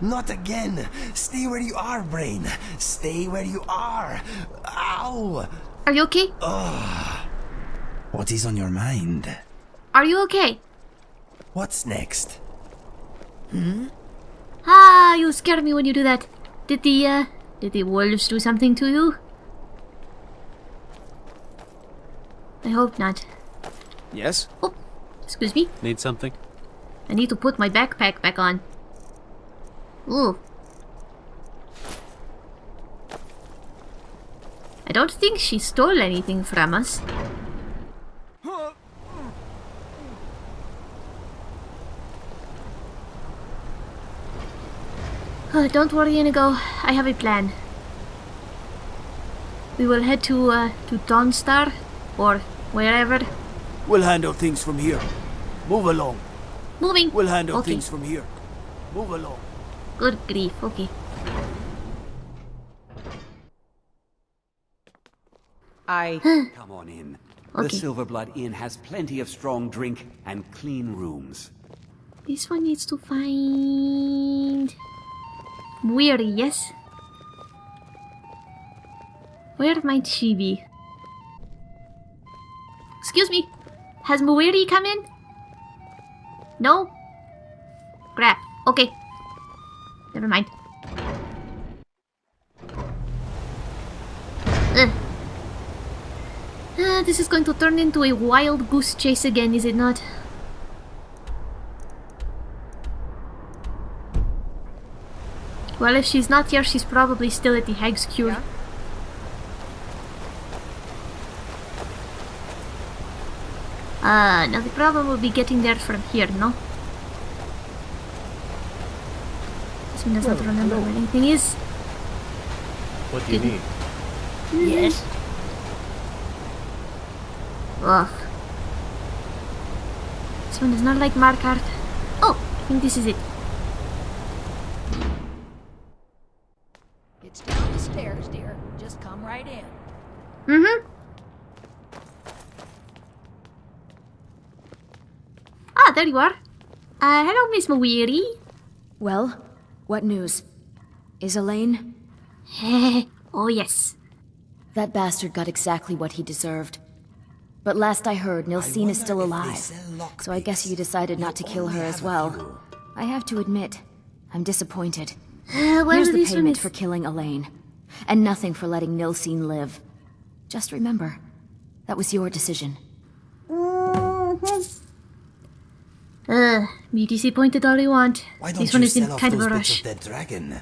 Not again! Stay where you are, brain! Stay where you are! Ow! Are you okay? Ugh. What is on your mind? Are you okay? What's next? Hmm? Ah, you scare me when you do that. Did the, uh, did the wolves do something to you? I hope not. Yes? Oh, excuse me. Need something? I need to put my backpack back on. Ooh. I don't think she stole anything from us. Uh, don't worry, Inigo. I have a plan. We will head to, uh, to Dawnstar, or wherever. We'll handle things from here. Move along. Moving! We'll handle Okay. things from here. Move along. Good grief, okay. I. Come on in. The Okay. Silverblood Inn has plenty of strong drink and clean rooms. This one needs to find... Weary, yes? Where might she be? Excuse me, has Muiri come in? No? Crap, okay. Never mind. Ugh. Ah, this is going to turn into a wild goose chase again, is it not? Well, if she's not here, she's probably still at the Hag's Cure. Uh, now the problem will be getting there from here, no? This one does not remember where anything is. What do you Didn't- need? Yes? Ugh. This one is not like Markarth. Oh, I think this is it. It's down the stairs, dear. Just come right in. Mm-hmm. Ah, there you are. Uh, hello, Miss Mawiri. Well, what news? Is Alain? oh, yes. That bastard got exactly what he deserved. But last I heard, Nilsine is still alive. So I guess you decided not to kill her as well. I have to admit, I'm disappointed. Uh, Here's the payment for killing Alain. And nothing for letting Nilsine live. Just remember, that was your decision. Uh, be disappointed all you want. Why don't this one you is in sell off kind of a bits rush. of dead dragon?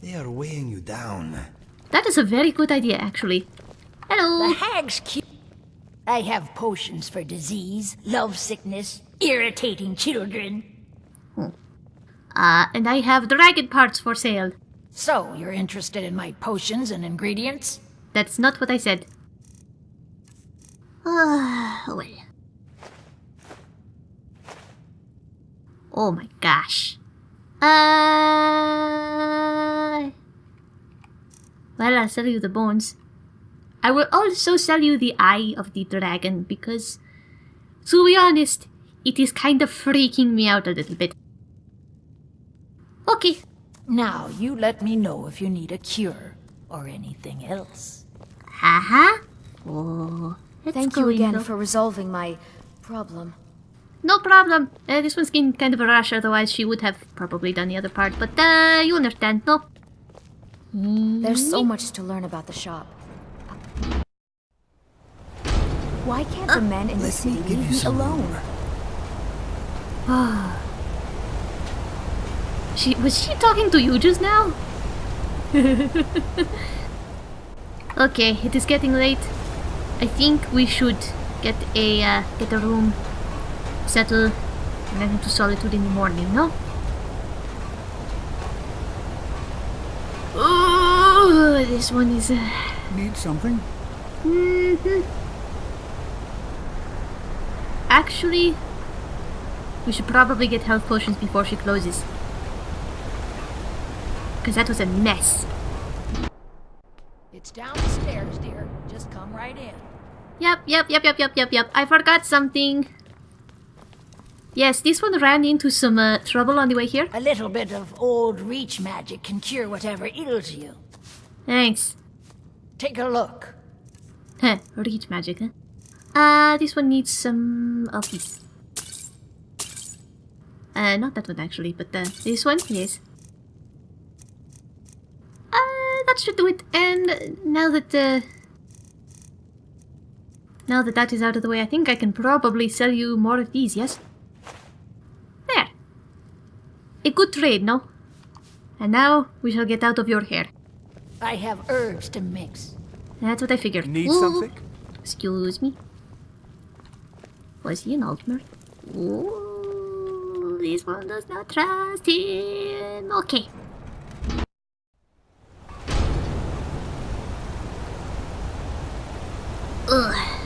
They are weighing you down. That is a very good idea, actually. Hello. The hag's cute. I have potions for disease, love sickness, irritating children. Uh, and I have dragon parts for sale. So, you're interested in my potions and ingredients? That's not what I said. Ah, well. Oh my gosh. Uh... Well, I'll sell you the bones. I will also sell you the eye of the dragon because, to be honest, it is kind of freaking me out a little bit. Okay. Now, you let me know if you need a cure or anything else. Haha. Oh, let's Thank you again for resolving my problem. No problem. Uh, this one's in kind of a rush, otherwise she would have probably done the other part. But uh, you understand, no? There's so much to learn about the shop. Why can't the men in the Let me city give leave you me alone? room. She was she talking to you just now? okay, it is getting late. I think we should get a uh, get a room, settle, and then into solitude in the morning. No? Oh, this one is. Uh, Need something? Mhm. Actually, we should probably get health potions before she closes. Because that was a mess. It's down the stairs, dear. Just come right in. Yep, yep, yep, yep, yep, yep, yep. I forgot something. Yes, this one ran into some uh, trouble on the way here. A little bit of old reach magic can cure whatever ails you. Thanks. Take a look. Heh, reach magic, huh? Uh, this one needs some of these. Uh, not that one actually, but uh, this one, yes. Uh, that should do it. And now that uh, now that that is out of the way, I think I can probably sell you more of these. Yes. There. A trade, no? And now we shall get out of your hair. I have herbs to mix. That's what I figured. Need Ooh. something? Excuse me. Was he an Altmer? Ooh, this one does not trust him. Okay. Ugh.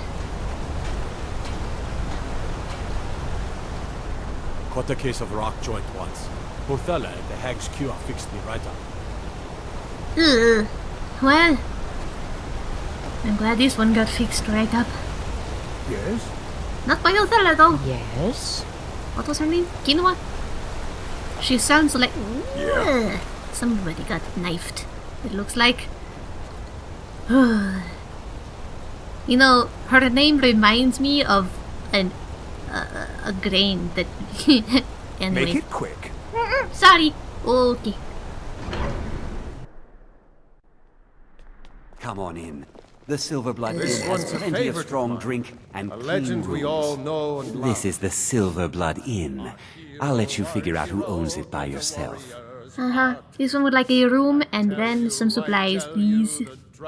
Caught a case of rock joint once. Bothela at the Hag's Cure fixed me right up. Ugh. Well, I'm glad this one got fixed right up. Yes? Not by Othello though. Yes? What was her name? Quinoa? She sounds like. Ugh. Somebody got knifed. It looks like. you know, her name reminds me of an a grain that. anyway, Make it quick. sorry. Okay. Come on in. The Silver Blood This Inn has plenty of strong drink and A clean legend we rooms. all know and love. This is the Silver Blood Inn. I'll let you figure out who owns it by yourself. Uh huh. This one would like a room and then some supplies, please.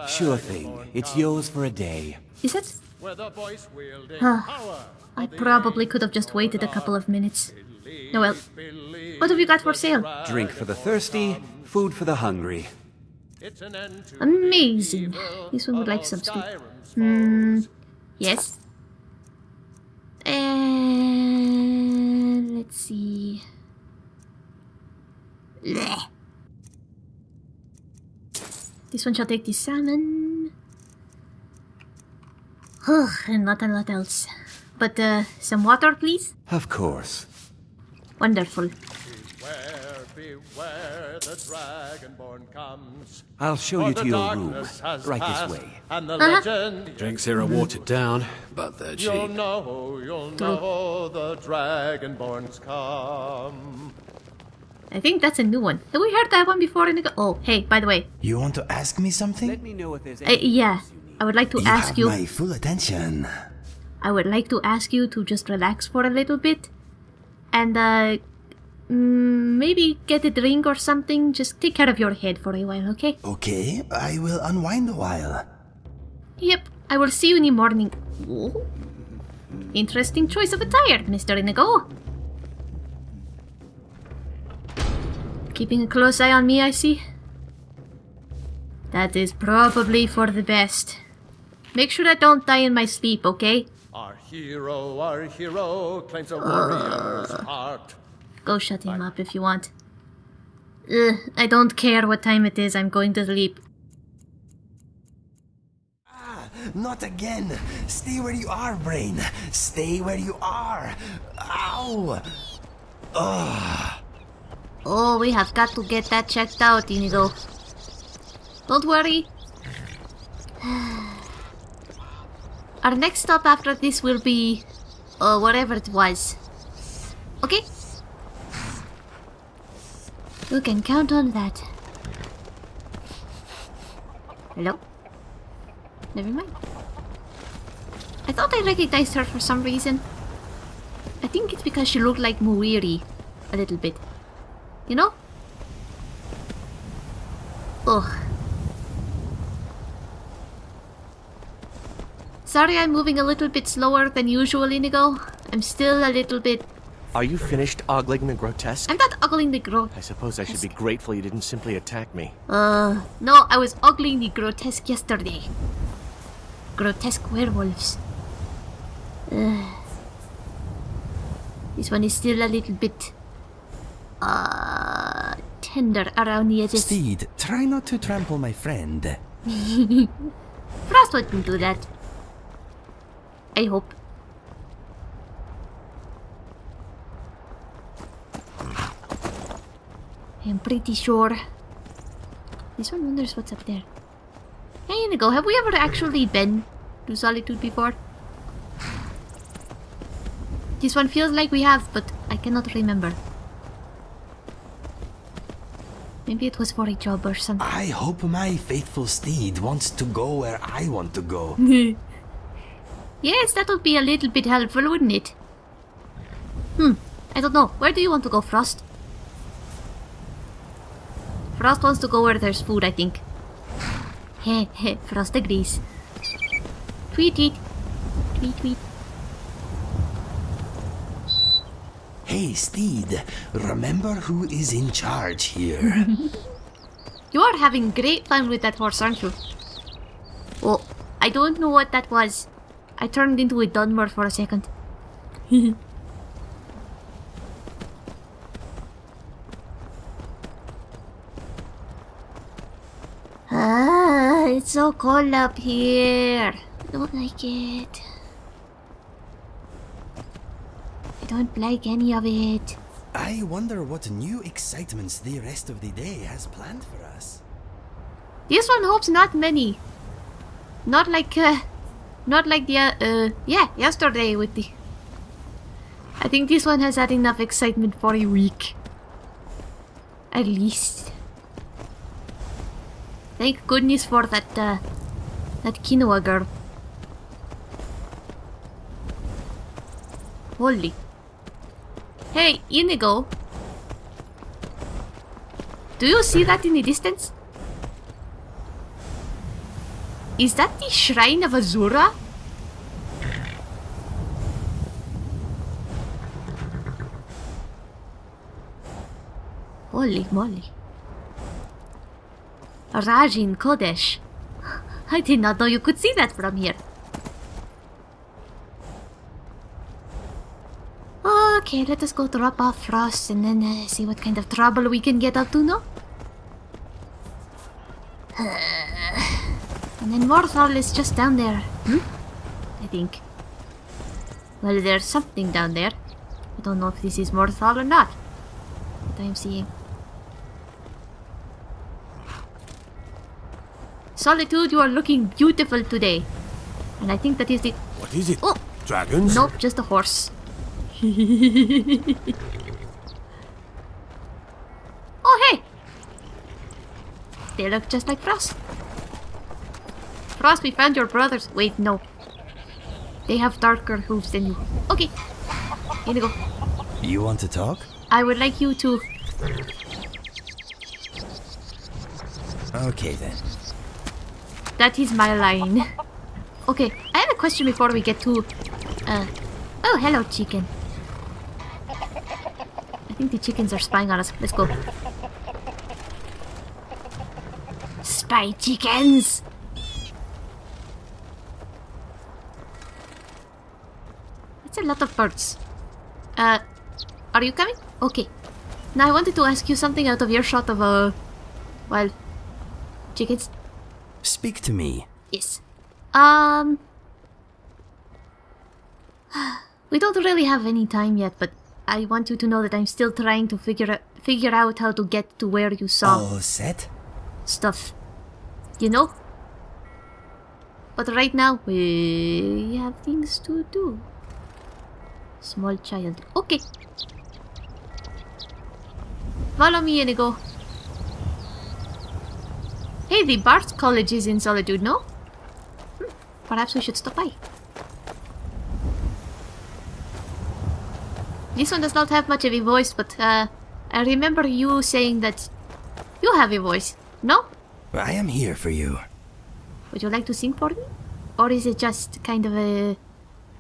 Sure thing. It's yours for a day. Is it? Where the voice wielding power. I probably could have just waited a couple of minutes. Noel. What have you got for sale? Drink for the thirsty, food for the hungry. It's an end to Amazing. This one would like some stew. Hmm. Yes. And let's see. Blech. This one shall take the salmon. Ugh, and not a lot else. But uh, some water, please. Of course. Wonderful. beware, beware, the dragonborn comes. I'll show you to your room. Right passed, this way. And the Uh-huh. legend Drinks here are watered down, but they're You'll know, you'll know the dragonborns come. I think that's a new one. Have we heard that one before? In the oh, hey, by the way, You want to ask me something? Let me know if there's uh, yeah, else you need. I would like to you ask you. my full attention. I would like to ask you to just relax for a little bit, and uh, mm, maybe get a drink or something. Just take care of your head for a while, okay? Okay, I will unwind a while. Yep. I will see you in the morning. Oh. Interesting choice of attire, Mister Inigo. Keeping a close eye on me, I see. That is probably for the best. Make sure I don't die in my sleep, okay? Our hero, our hero claims a warrior's heart. Go shut him up if you want. Ugh, I don't care what time it is, I'm going to sleep. Ah, Not again! Stay where you are, Brain! Stay where you are! Ow! Oh, we have got to get that checked out, Inigo. Don't worry. Our next stop after this will be... Uh, whatever it was. Okay? You can count on that. Hello? Never mind. I thought I recognized her for some reason. I think it's because she looked like Muiri. A little bit. You know? Ugh. Sorry I'm moving a little bit slower than usual, Inigo. I'm still a little bit... Are you finished ogling the grotesque? I'm not ogling the gro... I suppose I should be grateful you didn't simply attack me. Uh, no, I was ogling the grotesque yesterday. Grotesque werewolves. Ugh. This one is still a little bit... Uh... Tender around the edges. Steed, try not to trample my friend. Frost wouldn't do that. I hope. I'm pretty sure. This one wonders what's up there. Hey, Nico, have we ever actually been to Solitude before? This one feels like we have, but I cannot remember. Maybe it was for a job or something. I hope my faithful steed wants to go where I want to go. yes, that would be a little bit helpful, wouldn't it? Hmm, I don't know. Where do you want to go, Frost? Frost wants to go where there's food, I think. Heh heh, Frost agrees. Tweet tweet. Tweet tweet. Hey, steed, remember who is in charge here? You are having great fun with that horse, aren't you? Oh, I don't know what that was. I turned into a Dunmer for a second. ah, it's so cold up here. I don't like it. I don't like any of it. I wonder what new excitements the rest of the day has planned for us. This one hopes not many. Not like, uh, not like the, uh, uh, yeah, yesterday with the... I think this one has had enough excitement for a week. At least. Thank goodness for that, uh, that quinoa girl. Holy. Hey, Inigo. Do you see that in the distance? Is that the shrine of Azura? Holy moly. Rajin Kodesh. I did not know you could see that from here. Okay, let us go drop off Frost and then uh, see what kind of trouble we can get up to, no? And then Morthal is just down there. Hmm? I think. Well, there's something down there. I don't know if this is Morthal or not. But I'm seeing. Solitude, you are looking beautiful today. And I think that is the... What is it? Oh! Dragons? Nope, just a horse. oh, hey! They look just like Frost. Frost, we found your brothers. Wait, no. They have darker hooves than you. Okay. Here we go. You want to talk? I would like you to... Okay then. That is my line. Okay, I have a question before we get to... Uh... Oh, hello, chicken. I think the chickens are spying on us. Let's go. Spy chickens! A lot of birds. Uh, are you coming? Okay. Now I wanted to ask you something out of your shot of, uh... Well... Chickens? Speak to me. Yes. Um... We don't really have any time yet, but I want you to know that I'm still trying to figure out, figure out how to get to where you saw All set? stuff. You know? But right now, we have things to do. Small child. Okay. Follow me, Inigo. Hey, the Bard's College is in Solitude, no? Hmm, Perhaps we should stop by. This one does not have much of a voice, but uh, I remember you saying that you have a voice, no? I am here for you. Would you like to sing for me? Or is it just kind of a,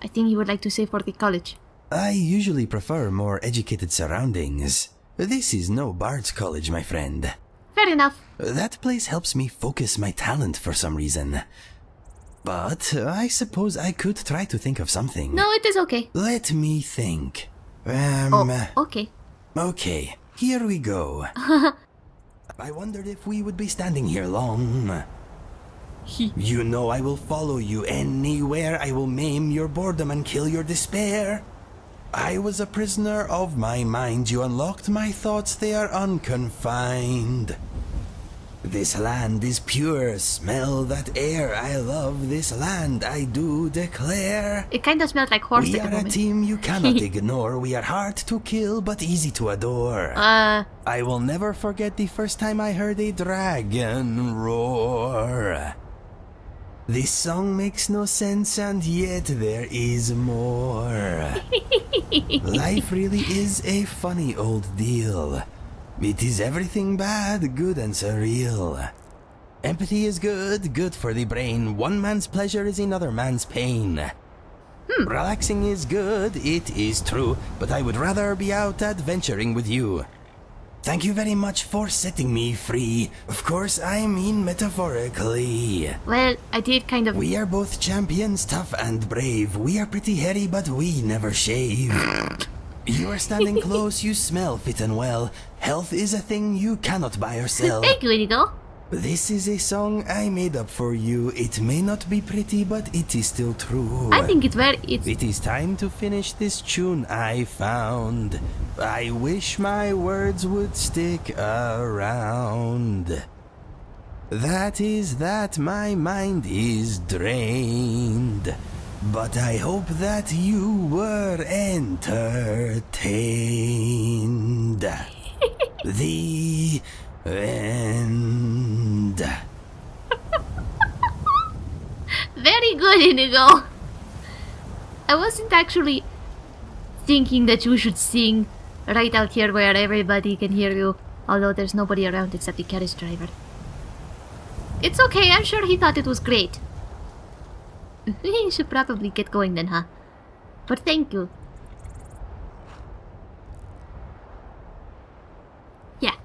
a thing you would like to say for the college? I usually prefer more educated surroundings. This is no Bard's College, my friend. Fair enough. That place helps me focus my talent for some reason. But I suppose I could try to think of something. No, it is okay. Let me think. Um, Oh, okay. okay, here we go. I wondered if we would be standing here long. you know I will follow you anywhere. I will maim your boredom and kill your despair. I was a prisoner of my mind. You unlocked my thoughts, they are unconfined. This land is pure, smell that air. I love this land, I do declare. It kind of smells like horse We are a team you cannot ignore. We are hard to kill, but easy to adore. Uh, I will never forget the first time I heard a dragon roar. This song makes no sense, and yet there is more. Life really is a funny old deal. It is everything bad, good, and surreal. Empathy is good, good for the brain. One man's pleasure is another man's pain. Hmm. Relaxing is good, it is true, but I would rather be out adventuring with you. Thank you very much for setting me free. Of course, I mean metaphorically. well, I did kind of. We are both champions, tough and brave. We are pretty hairy, but we never shave. You are standing close, you smell fit and well. Health is a thing you cannot buy or sell. Thank you, Inigo. This is a song I made up for you. It may not be pretty, but it is still true. I think it's very. It's It is time to finish this tune I found. I wish my words would stick around. That is that my mind is drained. But I hope that you were entertained. the end. Very good, Inigo. I wasn't actually thinking that you should sing right out here where everybody can hear you, although there's nobody around except the carriage driver. It's okay, I'm sure he thought it was great. you should probably get going then, huh? But thank you. Yeah.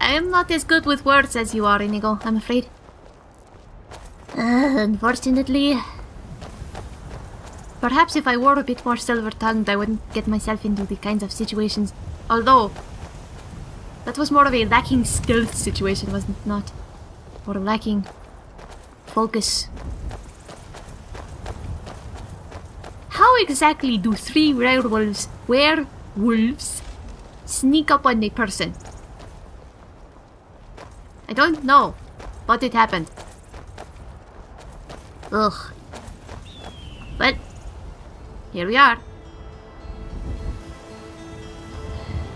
I am not as good with words as you are, Inigo, I'm afraid. Unfortunately. Perhaps if I were a bit more silver-tongued, I wouldn't get myself into the kinds of situations. Although, that was more of a lacking stealth situation, wasn't it not? Or lacking focus. How exactly do three werewolves, werewolves, sneak up on a person? I don't know, but it happened. Ugh. But here we are.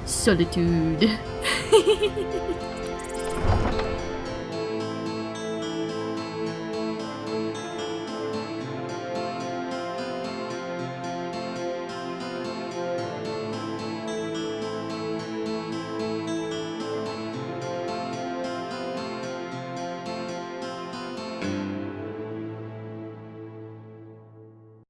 Solitude.